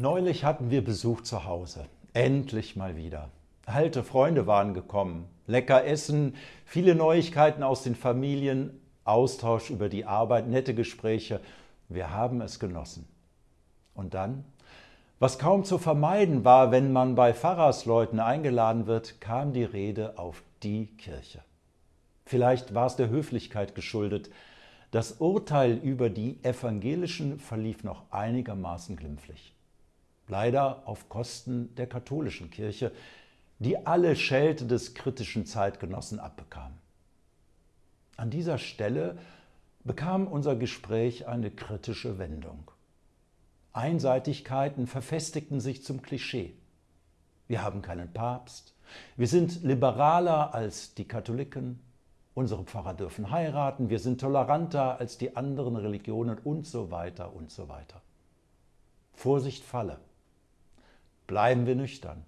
Neulich hatten wir Besuch zu Hause. Endlich mal wieder. Alte Freunde waren gekommen. Lecker Essen, viele Neuigkeiten aus den Familien, Austausch über die Arbeit, nette Gespräche. Wir haben es genossen. Und dann? Was kaum zu vermeiden war, wenn man bei Pfarrersleuten eingeladen wird, kam die Rede auf die Kirche. Vielleicht war es der Höflichkeit geschuldet. Das Urteil über die Evangelischen verlief noch einigermaßen glimpflich leider auf Kosten der katholischen Kirche, die alle Schelte des kritischen Zeitgenossen abbekam. An dieser Stelle bekam unser Gespräch eine kritische Wendung. Einseitigkeiten verfestigten sich zum Klischee. Wir haben keinen Papst, wir sind liberaler als die Katholiken, unsere Pfarrer dürfen heiraten, wir sind toleranter als die anderen Religionen und so weiter und so weiter. Vorsicht falle. Bleiben wir nüchtern.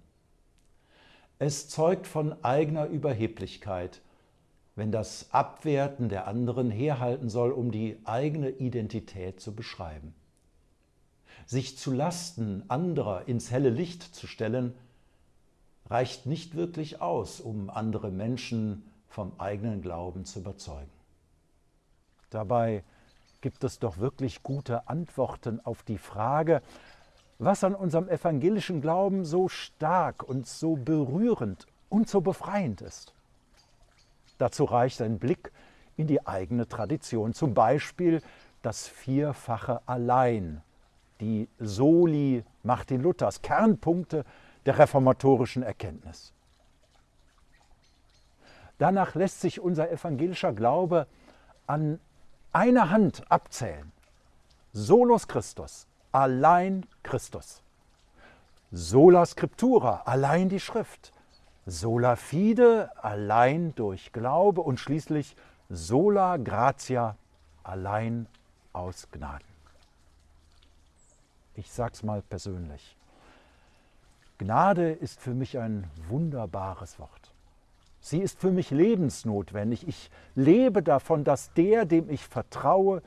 Es zeugt von eigener Überheblichkeit, wenn das Abwerten der anderen herhalten soll, um die eigene Identität zu beschreiben. Sich zu Lasten anderer ins helle Licht zu stellen, reicht nicht wirklich aus, um andere Menschen vom eigenen Glauben zu überzeugen. Dabei gibt es doch wirklich gute Antworten auf die Frage, was an unserem evangelischen Glauben so stark und so berührend und so befreiend ist. Dazu reicht ein Blick in die eigene Tradition, zum Beispiel das vierfache Allein, die Soli Martin Luthers, Kernpunkte der reformatorischen Erkenntnis. Danach lässt sich unser evangelischer Glaube an einer Hand abzählen. Solus Christus, allein Christus. Sola Scriptura, allein die Schrift. Sola Fide, allein durch Glaube. Und schließlich Sola Gratia, allein aus Gnaden. Ich sag's mal persönlich. Gnade ist für mich ein wunderbares Wort. Sie ist für mich lebensnotwendig. Ich lebe davon, dass der, dem ich vertraue,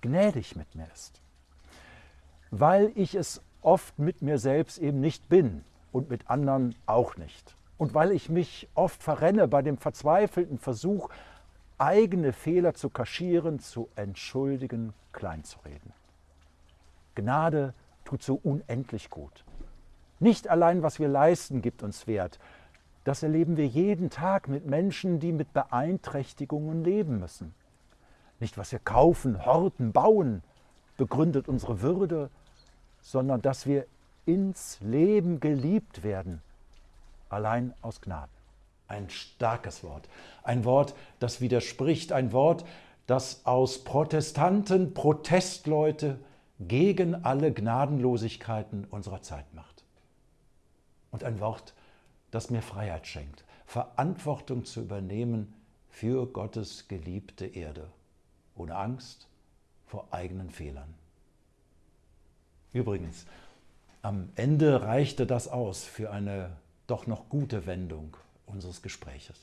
gnädig mit mir ist weil ich es oft mit mir selbst eben nicht bin und mit anderen auch nicht. Und weil ich mich oft verrenne bei dem verzweifelten Versuch, eigene Fehler zu kaschieren, zu entschuldigen, kleinzureden. Gnade tut so unendlich gut. Nicht allein, was wir leisten, gibt uns Wert. Das erleben wir jeden Tag mit Menschen, die mit Beeinträchtigungen leben müssen. Nicht, was wir kaufen, horten, bauen, begründet unsere Würde sondern dass wir ins Leben geliebt werden, allein aus Gnaden. Ein starkes Wort, ein Wort, das widerspricht, ein Wort, das aus Protestanten Protestleute gegen alle Gnadenlosigkeiten unserer Zeit macht. Und ein Wort, das mir Freiheit schenkt, Verantwortung zu übernehmen für Gottes geliebte Erde, ohne Angst vor eigenen Fehlern. Übrigens, am Ende reichte das aus für eine doch noch gute Wendung unseres Gespräches.